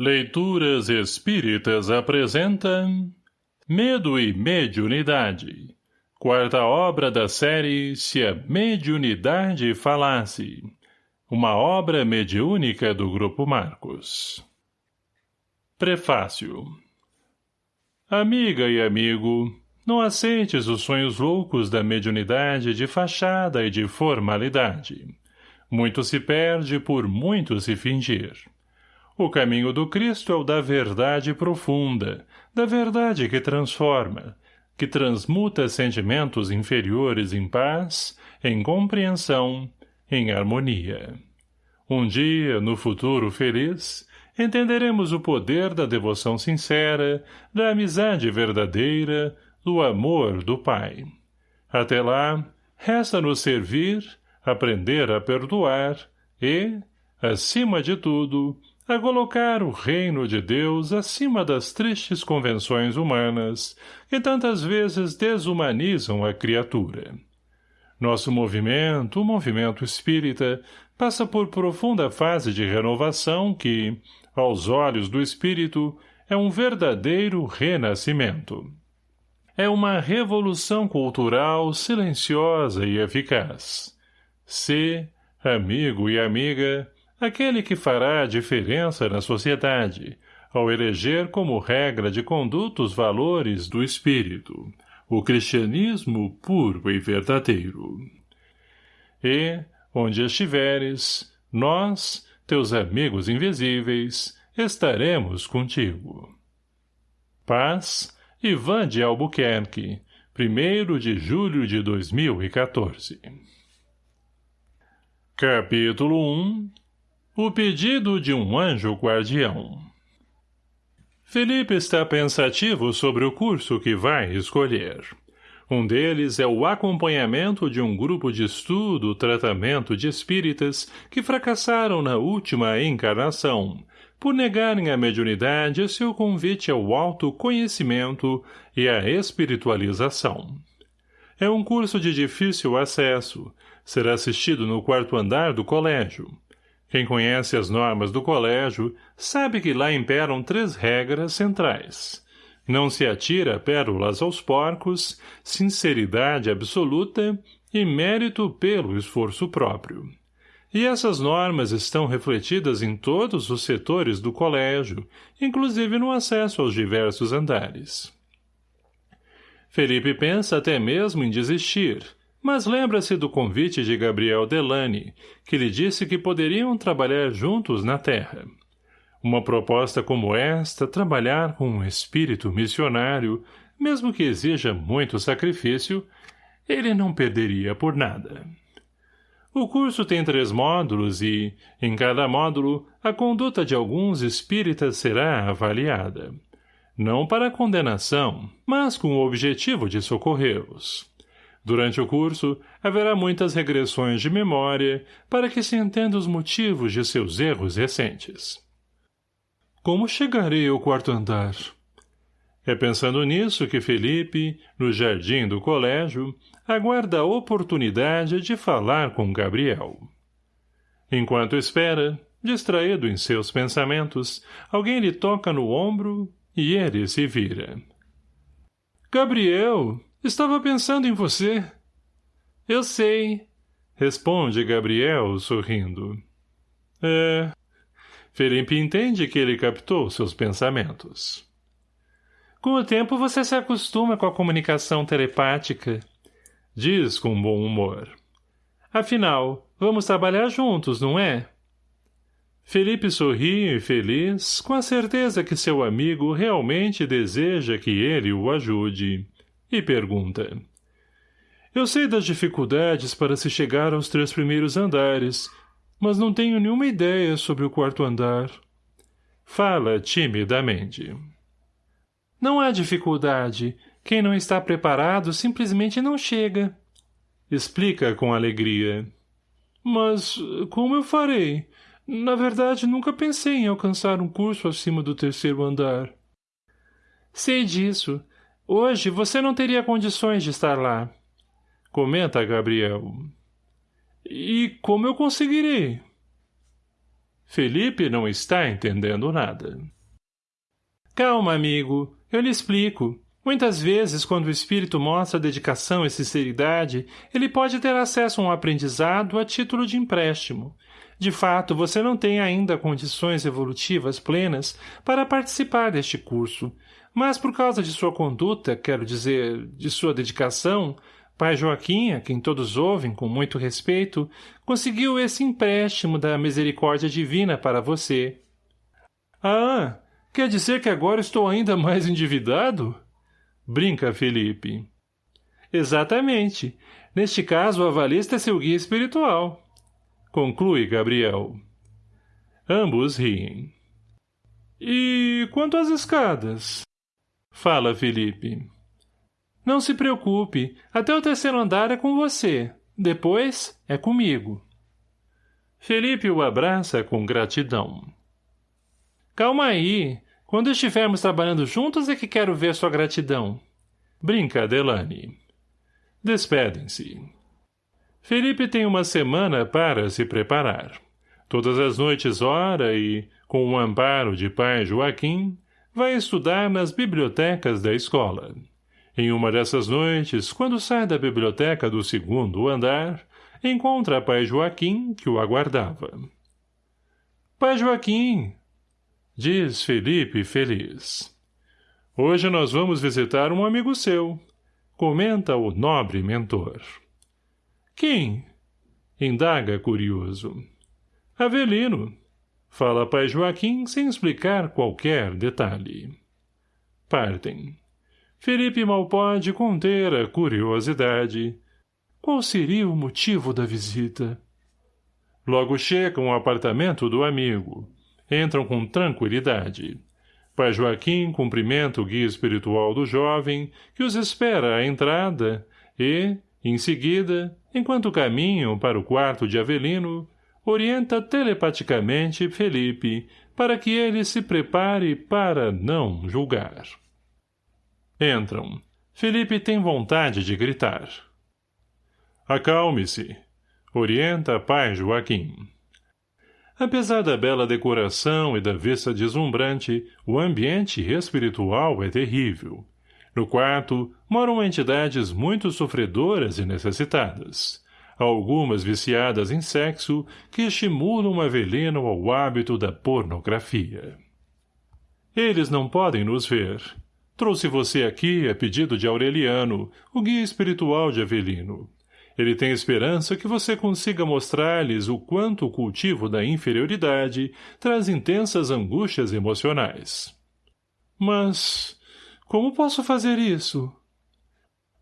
Leituras Espíritas apresentam Medo e Mediunidade Quarta obra da série Se a Mediunidade Falasse Uma obra mediúnica do Grupo Marcos Prefácio Amiga e amigo, não aceites os sonhos loucos da mediunidade de fachada e de formalidade. Muito se perde por muito se fingir. O caminho do Cristo é o da verdade profunda, da verdade que transforma, que transmuta sentimentos inferiores em paz, em compreensão, em harmonia. Um dia, no futuro feliz, entenderemos o poder da devoção sincera, da amizade verdadeira, do amor do Pai. Até lá, resta-nos servir, aprender a perdoar e, acima de tudo, a colocar o reino de Deus acima das tristes convenções humanas que tantas vezes desumanizam a criatura. Nosso movimento, o movimento espírita, passa por profunda fase de renovação que, aos olhos do espírito, é um verdadeiro renascimento. É uma revolução cultural silenciosa e eficaz. Se, amigo e amiga, aquele que fará a diferença na sociedade, ao eleger como regra de conduta os valores do espírito, o cristianismo puro e verdadeiro. E, onde estiveres, nós, teus amigos invisíveis, estaremos contigo. Paz, Ivan de Albuquerque, 1 de julho de 2014 Capítulo 1 o pedido de um anjo guardião Felipe está pensativo sobre o curso que vai escolher. Um deles é o acompanhamento de um grupo de estudo tratamento de espíritas que fracassaram na última encarnação, por negarem a mediunidade seu convite ao autoconhecimento e à espiritualização. É um curso de difícil acesso, será assistido no quarto andar do colégio. Quem conhece as normas do colégio sabe que lá imperam três regras centrais. Não se atira pérolas aos porcos, sinceridade absoluta e mérito pelo esforço próprio. E essas normas estão refletidas em todos os setores do colégio, inclusive no acesso aos diversos andares. Felipe pensa até mesmo em desistir, mas lembra-se do convite de Gabriel Delane, que lhe disse que poderiam trabalhar juntos na Terra. Uma proposta como esta, trabalhar com um espírito missionário, mesmo que exija muito sacrifício, ele não perderia por nada. O curso tem três módulos e, em cada módulo, a conduta de alguns espíritas será avaliada. Não para condenação, mas com o objetivo de socorrê-los. Durante o curso, haverá muitas regressões de memória para que se entenda os motivos de seus erros recentes. Como chegarei ao quarto andar? É pensando nisso que Felipe, no jardim do colégio, aguarda a oportunidade de falar com Gabriel. Enquanto espera, distraído em seus pensamentos, alguém lhe toca no ombro e ele se vira. — Gabriel, Estava pensando em você. Eu sei, responde Gabriel, sorrindo. É. Felipe entende que ele captou seus pensamentos. Com o tempo você se acostuma com a comunicação telepática, diz com bom humor. Afinal, vamos trabalhar juntos, não é? Felipe sorri, feliz, com a certeza que seu amigo realmente deseja que ele o ajude e pergunta. Eu sei das dificuldades para se chegar aos três primeiros andares, mas não tenho nenhuma ideia sobre o quarto andar. Fala timidamente. Não há dificuldade. Quem não está preparado simplesmente não chega. Explica com alegria. Mas como eu farei? Na verdade, nunca pensei em alcançar um curso acima do terceiro andar. Sei disso, Hoje você não teria condições de estar lá. Comenta Gabriel. E como eu conseguirei? Felipe não está entendendo nada. Calma, amigo. Eu lhe explico. Muitas vezes, quando o espírito mostra dedicação e sinceridade, ele pode ter acesso a um aprendizado a título de empréstimo. De fato, você não tem ainda condições evolutivas plenas para participar deste curso, mas por causa de sua conduta, quero dizer, de sua dedicação, pai Joaquim, a quem todos ouvem com muito respeito, conseguiu esse empréstimo da misericórdia divina para você. Ah, quer dizer que agora estou ainda mais endividado? Brinca, Felipe. Exatamente. Neste caso, o avalista é seu guia espiritual. Conclui, Gabriel. Ambos riem. E quanto às escadas? Fala, Felipe. Não se preocupe. Até o terceiro andar é com você. Depois, é comigo. Felipe o abraça com gratidão. Calma aí. Quando estivermos trabalhando juntos é que quero ver sua gratidão. Brinca, Delane. Despedem-se. Felipe tem uma semana para se preparar. Todas as noites ora e, com o amparo de pai Joaquim, vai estudar nas bibliotecas da escola. Em uma dessas noites, quando sai da biblioteca do segundo andar, encontra pai Joaquim, que o aguardava. — Pai Joaquim, Diz Felipe feliz. Hoje nós vamos visitar um amigo seu. Comenta o nobre mentor. Quem? Indaga curioso. Avelino. Fala pai Joaquim sem explicar qualquer detalhe. Partem. Felipe mal pode conter a curiosidade. Qual seria o motivo da visita? Logo chegam ao apartamento do amigo entram com tranquilidade. Pai Joaquim cumprimenta o guia espiritual do jovem, que os espera à entrada, e, em seguida, enquanto caminham para o quarto de Avelino, orienta telepaticamente Felipe para que ele se prepare para não julgar. Entram. Felipe tem vontade de gritar. Acalme-se. Orienta pai Joaquim. Apesar da bela decoração e da vista deslumbrante, o ambiente espiritual é terrível. No quarto, moram entidades muito sofredoras e necessitadas. Algumas viciadas em sexo que estimulam Avelino ao hábito da pornografia. Eles não podem nos ver. Trouxe você aqui a pedido de Aureliano, o guia espiritual de Avelino. Ele tem esperança que você consiga mostrar-lhes o quanto o cultivo da inferioridade traz intensas angústias emocionais. Mas, como posso fazer isso?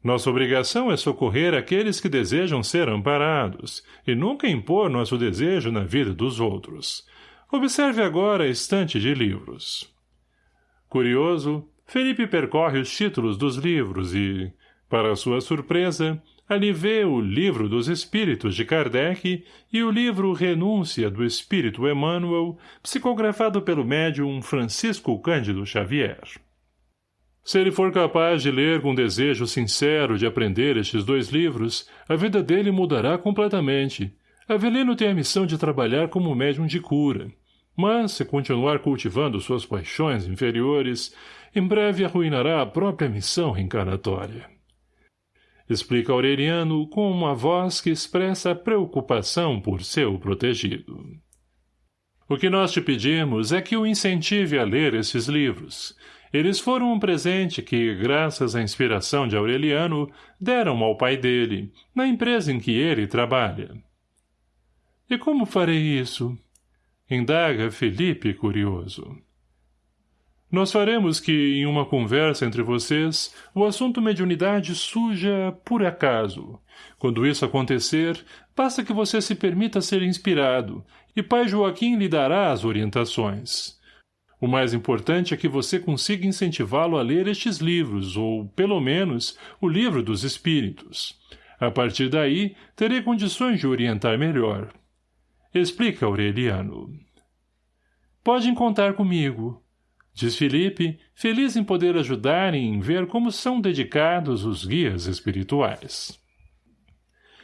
Nossa obrigação é socorrer aqueles que desejam ser amparados, e nunca impor nosso desejo na vida dos outros. Observe agora a estante de livros. Curioso, Felipe percorre os títulos dos livros e, para sua surpresa, Ali vê o Livro dos Espíritos de Kardec e o livro Renúncia do Espírito Emmanuel, psicografado pelo médium Francisco Cândido Xavier. Se ele for capaz de ler com desejo sincero de aprender estes dois livros, a vida dele mudará completamente. Avelino tem a missão de trabalhar como médium de cura. Mas, se continuar cultivando suas paixões inferiores, em breve arruinará a própria missão reencarnatória explica Aureliano com uma voz que expressa preocupação por seu protegido. O que nós te pedimos é que o incentive a ler esses livros. Eles foram um presente que, graças à inspiração de Aureliano, deram ao pai dele, na empresa em que ele trabalha. E como farei isso? Indaga Felipe curioso. Nós faremos que, em uma conversa entre vocês, o assunto mediunidade suja por acaso. Quando isso acontecer, basta que você se permita ser inspirado, e pai Joaquim lhe dará as orientações. O mais importante é que você consiga incentivá-lo a ler estes livros, ou, pelo menos, o livro dos espíritos. A partir daí, terei condições de orientar melhor. Explica Aureliano. Podem contar comigo, Diz Felipe, feliz em poder ajudar e em ver como são dedicados os guias espirituais.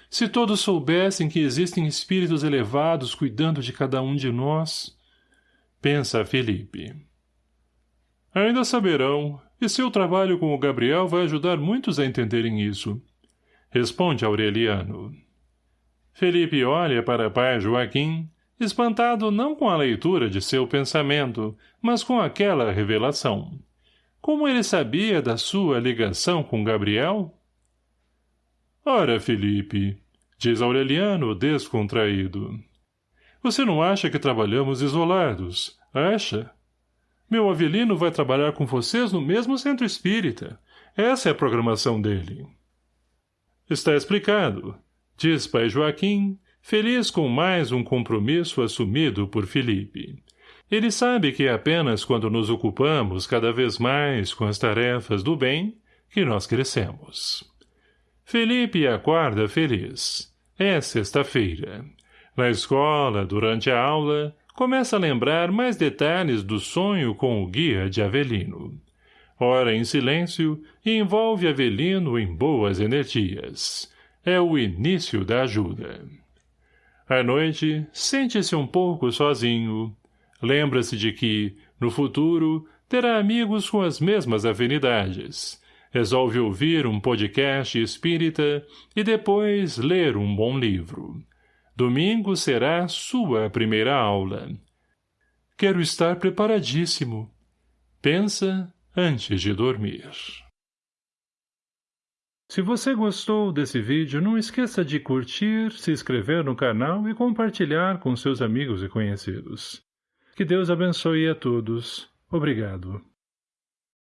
Se todos soubessem que existem espíritos elevados cuidando de cada um de nós... Pensa Felipe. Ainda saberão, e seu trabalho com o Gabriel vai ajudar muitos a entenderem isso. Responde Aureliano. Felipe olha para pai Joaquim, espantado não com a leitura de seu pensamento, mas com aquela revelação. Como ele sabia da sua ligação com Gabriel? Ora, Felipe, diz Aureliano descontraído. Você não acha que trabalhamos isolados, acha? Meu Avelino vai trabalhar com vocês no mesmo centro espírita. Essa é a programação dele. Está explicado, diz pai Joaquim, feliz com mais um compromisso assumido por Felipe. Ele sabe que é apenas quando nos ocupamos cada vez mais com as tarefas do bem que nós crescemos. Felipe acorda feliz. É sexta-feira. Na escola, durante a aula, começa a lembrar mais detalhes do sonho com o guia de Avelino. Ora em silêncio e envolve Avelino em boas energias. É o início da ajuda. À noite, sente-se um pouco sozinho. Lembra-se de que, no futuro, terá amigos com as mesmas afinidades resolve ouvir um podcast espírita e depois ler um bom livro. Domingo será sua primeira aula. Quero estar preparadíssimo. Pensa antes de dormir. Se você gostou desse vídeo, não esqueça de curtir, se inscrever no canal e compartilhar com seus amigos e conhecidos. Que Deus abençoe a todos. Obrigado.